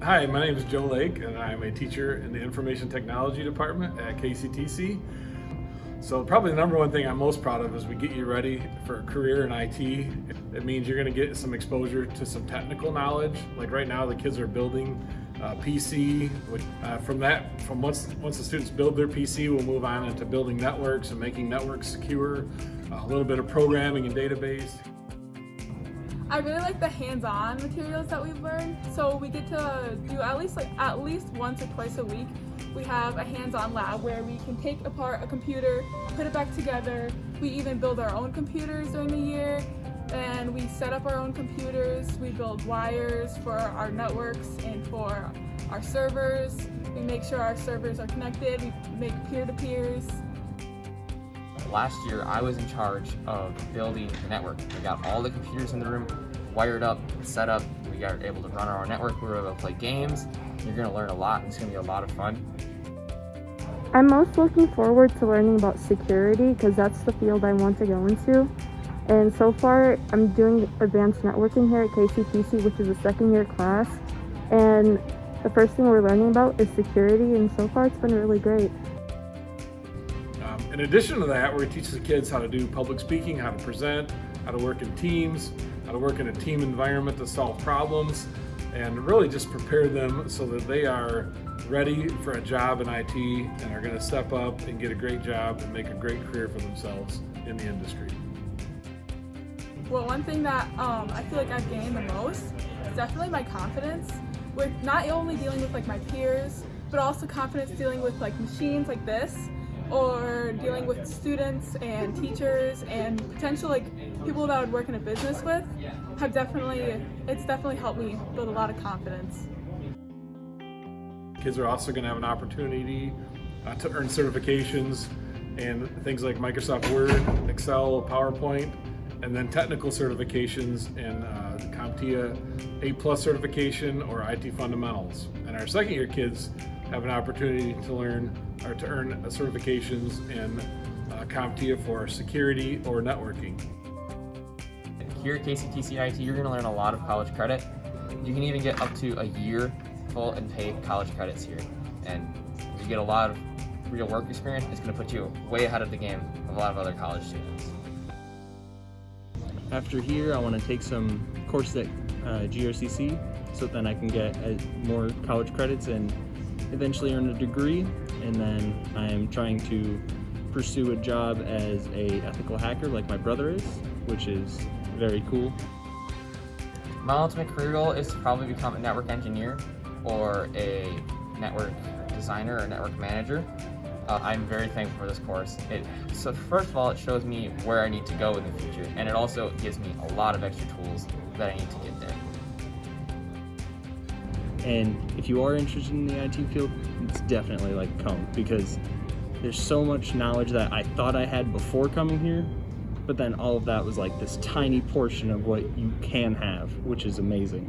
Hi, my name is Joe Lake and I'm a teacher in the Information Technology Department at KCTC. So probably the number one thing I'm most proud of is we get you ready for a career in IT. It means you're going to get some exposure to some technical knowledge. Like right now the kids are building a PC. Uh, from that, from once, once the students build their PC, we'll move on into building networks and making networks secure, a little bit of programming and database. I really like the hands-on materials that we've learned. So we get to do at least like at least once or twice a week. We have a hands-on lab where we can take apart a computer, put it back together. We even build our own computers during the year and we set up our own computers. We build wires for our networks and for our servers. We make sure our servers are connected. We make peer-to-peers. Last year, I was in charge of building the network. We got all the computers in the room wired up, set up. We got able to run our own network. We were able to play games. You're going to learn a lot. It's going to be a lot of fun. I'm most looking forward to learning about security because that's the field I want to go into. And so far, I'm doing advanced networking here at KCTC, which is a second year class. And the first thing we're learning about is security, and so far it's been really great. In addition to that, we're to teach the kids how to do public speaking, how to present, how to work in teams, how to work in a team environment to solve problems, and really just prepare them so that they are ready for a job in IT and are going to step up and get a great job and make a great career for themselves in the industry. Well, one thing that um, I feel like I've gained the most is definitely my confidence with not only dealing with like my peers, but also confidence dealing with like machines like this or dealing with students and teachers and potential like people that I would work in a business with have definitely, it's definitely helped me build a lot of confidence. Kids are also going to have an opportunity uh, to earn certifications and things like Microsoft Word, Excel, PowerPoint, and then technical certifications in uh, CompTIA A Plus certification or IT fundamentals. And our second year kids have an opportunity to learn or to earn certifications in uh, CompTIA for security or networking. Here at KCTC IT, you're going to learn a lot of college credit. You can even get up to a year full and paid college credits here. And you get a lot of real work experience. It's going to put you way ahead of the game of a lot of other college students. After here, I want to take some courses at uh, GRCC so then I can get uh, more college credits and eventually earn a degree. And then I am trying to pursue a job as a ethical hacker like my brother is, which is very cool. My ultimate career goal is to probably become a network engineer or a network designer or network manager. Uh, I'm very thankful for this course. It, so first of all, it shows me where I need to go in the future, and it also gives me a lot of extra tools that I need to get there. And if you are interested in the IT field, it's definitely like come because there's so much knowledge that I thought I had before coming here, but then all of that was like this tiny portion of what you can have, which is amazing.